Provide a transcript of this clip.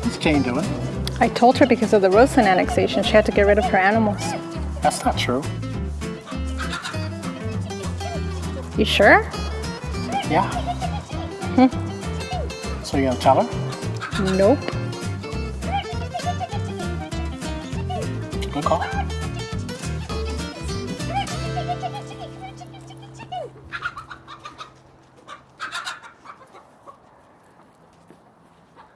What's Jane doing? I told her because of the Roseland annexation, she had to get rid of her animals. That's not true. You sure? Yeah. Hmm. So you gonna tell her? Nope. call.